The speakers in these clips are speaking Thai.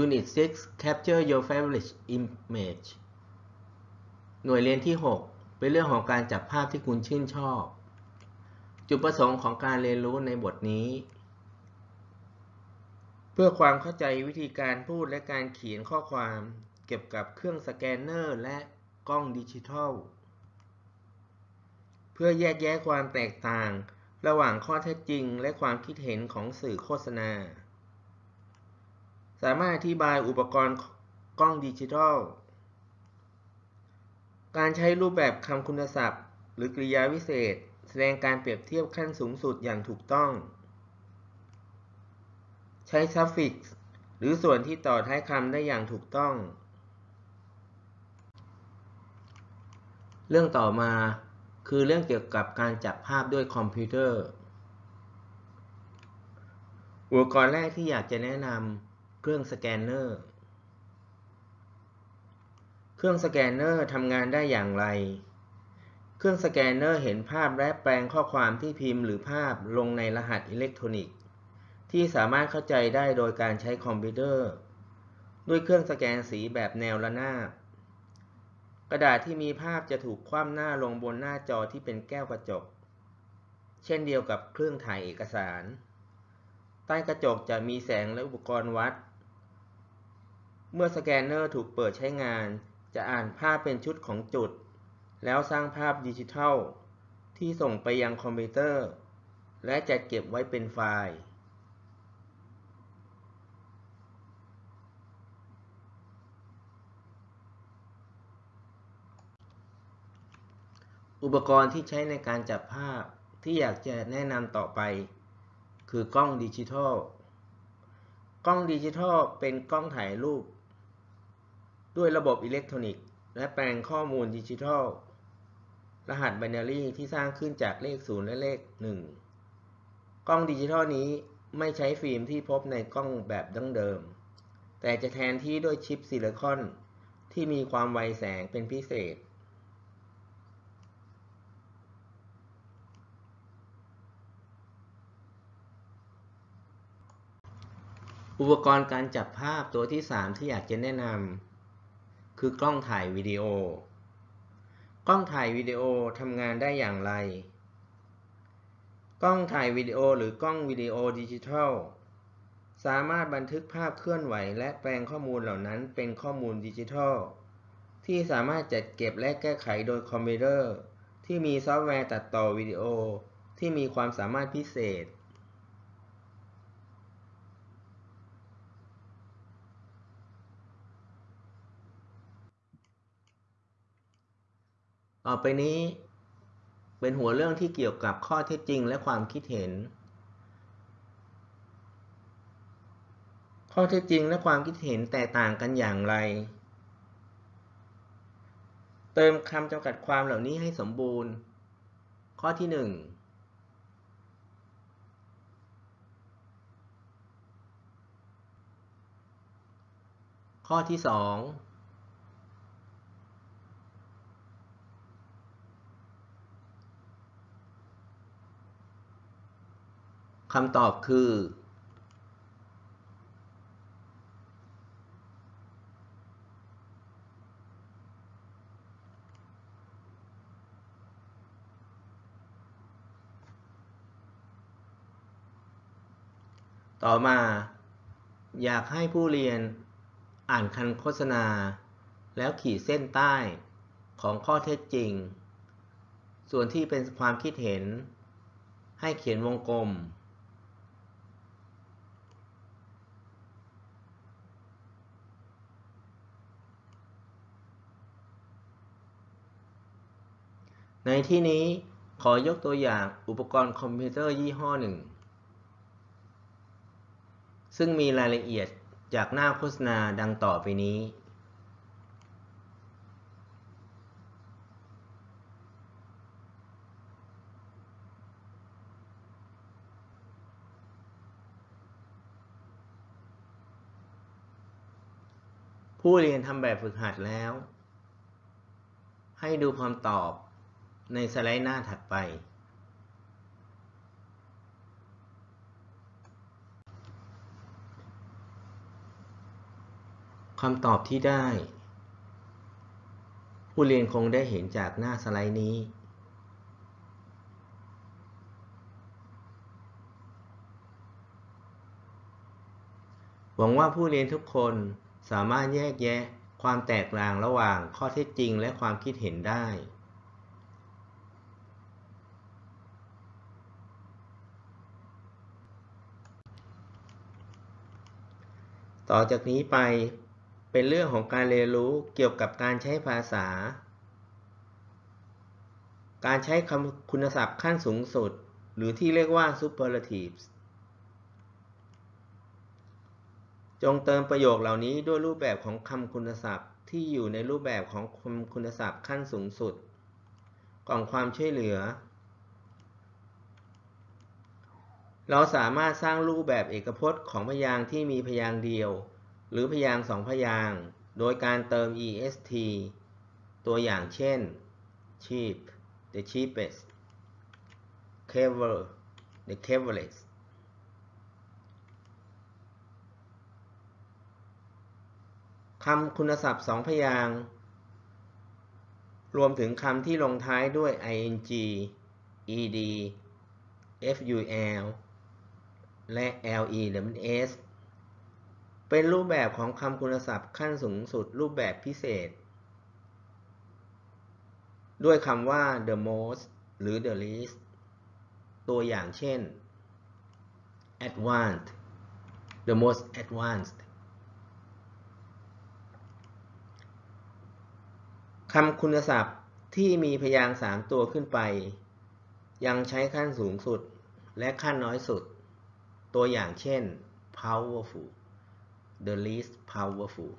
Unit 6 Capture your favorite image หน่วยเรียนที่ 6 เป็นเรื่องของการจับภาพที่คุณชื่นชอบ จุดประสงค์ของการเรียนรู้ในบทนี้ เพื่อความเข้าใจวิธีการพูดและการเขียนข้อความเกี่ยวกับเครื่องสแกนเนอร์และกล้องดิจิทัล เพื่อแยกแยะความแตกต่าง ระหว่างข้อเท็จจริงและความคิดเห็นของสื่อโฆษณา สามารถอธิบายอุปกรณ์กล้องดิจิทัล การใช้รูปแบบคำคุณศัพท์ หรือกริยาวิเศษ แสดงการเปรียบเทียบขั้นสูงสุดอย่างถูกต้อง ใช้ suffix หรือส่วนที่ต่อท้ายคำได้อย่างถูกต้อง เรื่องต่อมาคือเรื่องเกี่ยวกับการจับภาพด้วยคอมพิวเตอร์ อุปกรณ์แรกที่อยากจะแนะนำ เครื่องสแกนเนอร์ เครื่องสแกนเนอร์ทำงานได้อย่างไร เครื่องสแกนเนอร์เห็นภาพและแปลงข้อความที่พิมพ์หรือภาพลงในรหัสอิเล็กทรอนิกส์ ที่สามารถเข้าใจได้โดยการใช้คอมพิวเตอร์ ด้วยเครื่องสแกนสีแบบแนวระนาบ กระดาษที่มีภาพจะถูกคว่ำหน้าลงบนหน้าจอที่เป็นแก้วกระจก เช่นเดียวกับเครื่องถ่ายเอกสารใต้กระจกจะมีแสงและอุปกรณ์วัด เมื่อสแกนเนอร์ถูกเปิดใช้งาน จะอ่านภาพเป็นชุดของจุด แล้วสร้างภาพดิจิทัล ที่ส่งไปยังคอมพิวเตอร์ และจะเก็บไว้เป็นไฟล์ อุปกรณ์ที่ใช้ในการจับภาพที่อยากจะแนะนำต่อไป คือกล้องดิจิทัลกล้องดิจิทัลเป็นกล้องถ่ายรูป ด้วยระบบอิเล็กทรอนิกส์ และแปลงข้อมูลดิจิทัล รหัสไบนารีที่สร้างขึ้นจากเลข 0 และเลข 1 กล้องดิจิทัลนี้ไม่ใช้ฟิล์มที่พบในกล้องแบบดั้งเดิม แต่จะแทนที่ด้วยชิปซิลิคอนที่มีความไวแสงเป็นพิเศษ อุปกรณ์การจับภาพตัวที่ 3 ที่อยากจะแนะนำ คือกล้องถ่ายวิดีโอ กล้องถ่ายวิดีโอทำงานได้อย่างไร กล้องถ่ายวิดีโอหรือกล้องวิดีโอดิจิทัล สามารถบันทึกภาพเคลื่อนไหว และแปลงข้อมูลเหล่านั้นเป็นข้อมูลดิจิทัล ที่สามารถจัดเก็บและแก้ไขโดยคอมพิวเตอร์ ที่มีซอฟต์แวร์ตัดต่อวิดีโอที่มีความสามารถพิเศษ ต่อไปนี้เป็นหัวเรื่องที่เกี่ยวกับข้อเท็จจริงและความคิดเห็น ข้อเท็จจริงและความคิดเห็นแตกต่างกันอย่างไร เติมคำจำกัดความเหล่านี้ให้สมบูรณ์ ข้อที่ 1 ข้อที่ 2 คำตอบคือ ต่อมา อยากให้ผู้เรียนอ่านคันโฆษณา แล้วขีดเส้นใต้ของข้อเท็จจริง ส่วนที่เป็นความคิดเห็น ให้เขียนวงกลม ในที่นี้ขอยกตัวอย่างอุปกรณ์คอมพิวเตอร์ยี่ห้อหนึ่ง ซึ่งมีรายละเอียดจากหน้าโฆษณาดังต่อไปนี้ ผู้เรียนทำแบบฝึกหัดแล้ว ให้ดูคำตอบ ในสไลด์หน้าถัดไป คำตอบที่ได้ ผู้เรียนคงได้เห็นจากหน้าสไลด์นี้ หวังว่าผู้เรียนทุกคนสามารถแยกแยะความแตกต่างระหว่างข้อเท็จจริงและความคิดเห็นได้ ต่อจากนี้ไปเป็นเรื่องของการเรียนรู้เกี่ยวกับการใช้ภาษา การใช้คำคุณศัพท์ขั้นสูงสุด หรือที่เรียกว่า superlatives จงเติมประโยคเหล่านี้ด้วยรูปแบบของคำคุณศัพท์ที่อยู่ในรูปแบบของคำคุณศัพท์ขั้นสูงสุด กล่องความช่วยเหลือ เราสามารถสร้างรูปแบบเอกพจน์ของพยางค์ที่มีพยางค์เดียว หรือพยางค์สองพยางค์โดยการเติม est ตัวอย่างเช่น cheap the cheapest clever the cleverest คำคุณศัพท์สองพยางค์รวมถึงคำที่ลงท้ายด้วย ing ed ful และ les เป็นรูปแบบของคำคุณศัพท์ขั้นสูงสุดรูปแบบพิเศษ ด้วยคำว่า the most หรือ the least ตัวอย่างเช่น advanced the most advanced คำคุณศัพท์ที่มีพยางค์สามตัวขึ้นไป ยังใช้ขั้นสูงสุดและขั้นน้อยสุด ตัวอย่างเช่น powerful the least powerful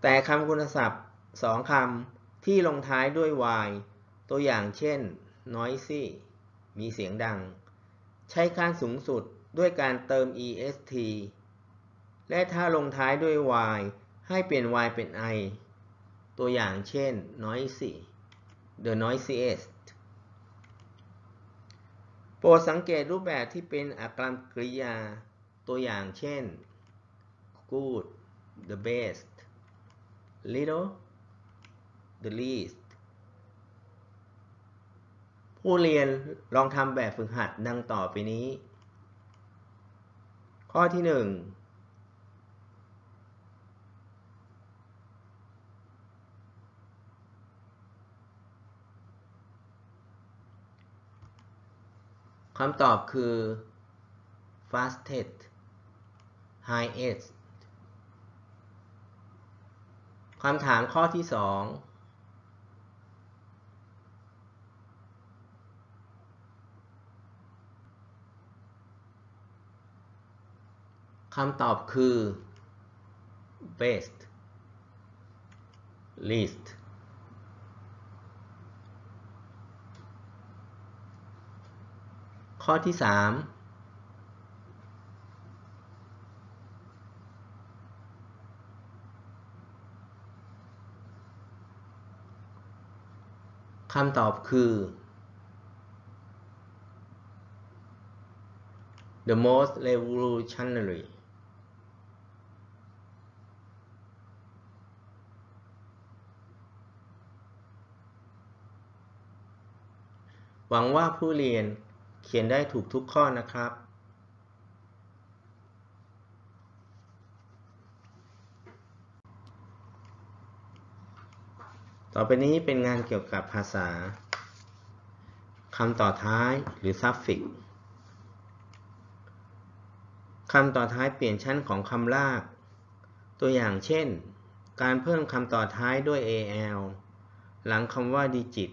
แต่คำคุณศัพท์สองคำที่ลงท้ายด้วย y ตัวอย่างเช่น noisy มีเสียงดัง ใช้ขั้นสูงสุดด้วยการเติม est และถ้าลงท้ายด้วย y ให้เปลี่ยน y เป็น i ตัวอย่างเช่น noisy the noisiest โปรดสังเกตรูปแบบที่เป็นอักรกริยาตัวอย่างเช่น good the best little the least ผู้เรียนลองทำแบบฝึกหัดดังต่อไปนี้ ข้อที่ 1 คำตอบคือ fastest highest คำถามข้อที่สองคำตอบคือ best least ข้อที่ 3คำตอบคือ the most revolutionary หวังว่าผู้เรียน เขียนได้ถูกทุกข้อนะครับ ต่อไปนี้เป็นงานเกี่ยวกับภาษาคำต่อท้ายหรือ suffix คำต่อท้ายเปลี่ยนชั้นของคำลาก ตัวอย่างเช่น การเพิ่มคำต่อท้ายด้วย al หลังคำว่า digit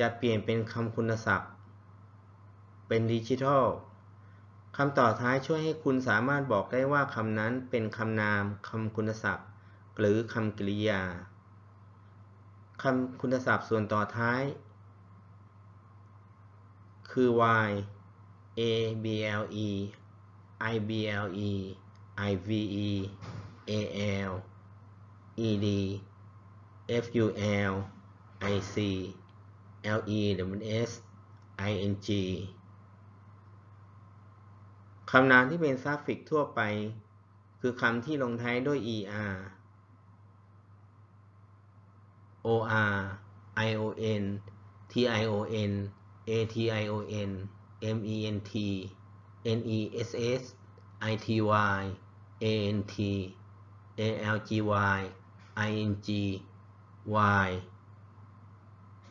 จะเปลี่ยนเป็นคำคุณศัพท์ เป็นดิจิทัลคำต่อท้ายช่วยให้คุณสามารถบอกได้ว่าคำนั้นเป็นคำนามคำคุณศัพท์ หรือคำกริยาคำคุณศัพท์ส่วนต่อท้าย คือ y a b l e i b l e i v e a l e d f u l i c l e w s i n g คำนามที่เป็นซัฟฟิกทั่วไป คือคำที่ลงท้ายด้วย er or ion tion ation ment ness ity ant algy ing y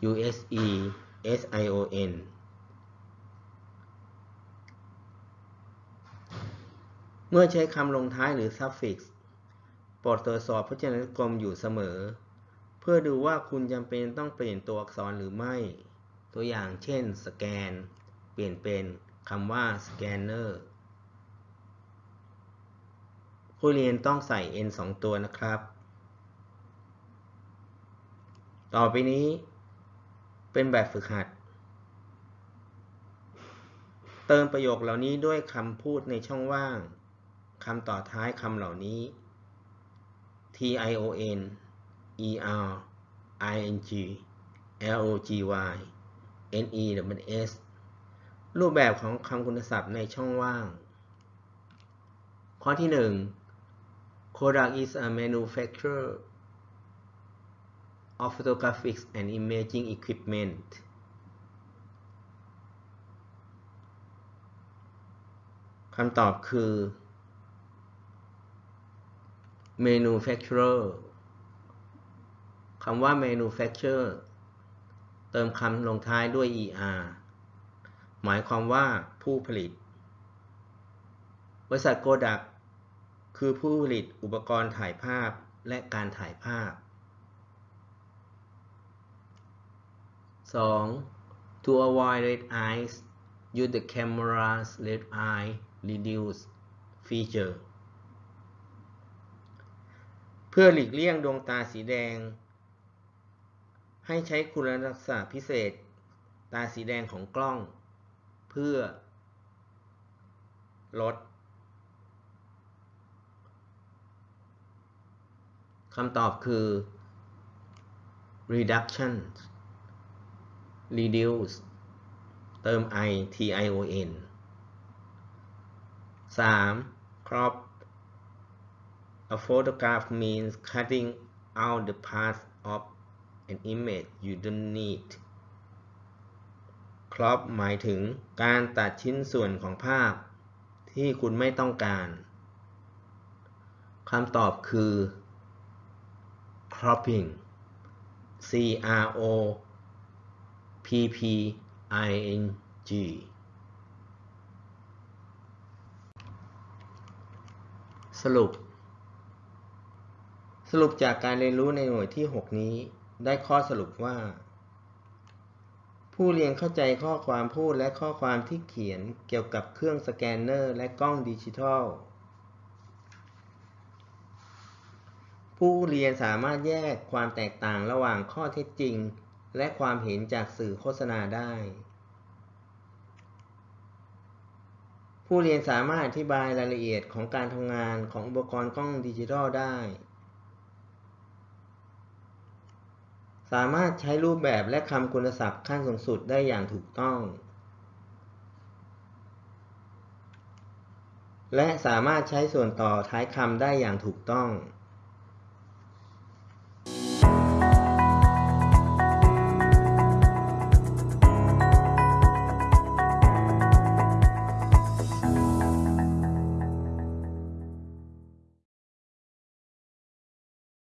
use sion เมื่อใช้คำลงท้ายหรือ suffix โปรดตรวจสอบพจนานุกรมอยู่เสมอ เพื่อดูว่าคุณจำเป็นต้องเปลี่ยนตัวอักษรหรือไม่ ตัวอย่างเช่นสแกน เปลี่ยนเป็นคำว่า scanner ผู้เรียนต้องใส่ n 2 ตัวนะครับ ต่อไปนี้เป็นแบบฝึกหัด เติมประโยคเหล่านี้ด้วยคำพูดในช่องว่าง คำต่อท้ายคำเหล่านี้ t i o n e r i n g l o g y n e w s รูปแบบของคำคุณศัพท์ในช่องว่าง ข้อที่ 1 Kodak is a manufacturer of photographic and imaging equipment คำตอบคือ manufacturer คำว่า manufacturer เติมคำลงท้ายด้วย er หมายความว่าผู้ผลิต บริษัทโกดักคือผู้ผลิตอุปกรณ์ถ่ายภาพและการถ่ายภาพ 2. To avoid red eyes use the camera's red eye reduce feature เพื่อหลีกเลี่ยงดวงตาสีแดง ให้ใช้คุณลักษณะพิเศษ ตาสีแดงของกล้อง เพื่อ ลดคำตอบคือ reduction reduce เติม i t i o n 3. crop a photograph means cutting out the parts of an image you don't need crop หมายถึงการตัดชิ้นส่วนของภาพที่คุณไม่ต้องการคำตอบคือ cropping c r o p p i n g สรุป สรุปจากการเรียนรู้ในหน่วยที่ 6 นี้ ได้ข้อสรุปว่า ผู้เรียนเข้าใจข้อความพูดและข้อความที่เขียนเกี่ยวกับเครื่องสแกนเนอร์และกล้องดิจิทัล ผู้เรียนสามารถแยกความแตกต่างระหว่างข้อเท็จจริง และความเห็นจากสื่อโฆษณาได้ ผู้เรียนสามารถอธิบายรายละเอียดของการทำงานของอุปกรณ์กล้องดิจิทัลได้ สามารถใช้รูปแบบและคำคุณศัพท์ขั้นสูงสุดได้อย่างถูกต้อง และสามารถใช้ส่วนต่อท้ายคำได้อย่างถูกต้อง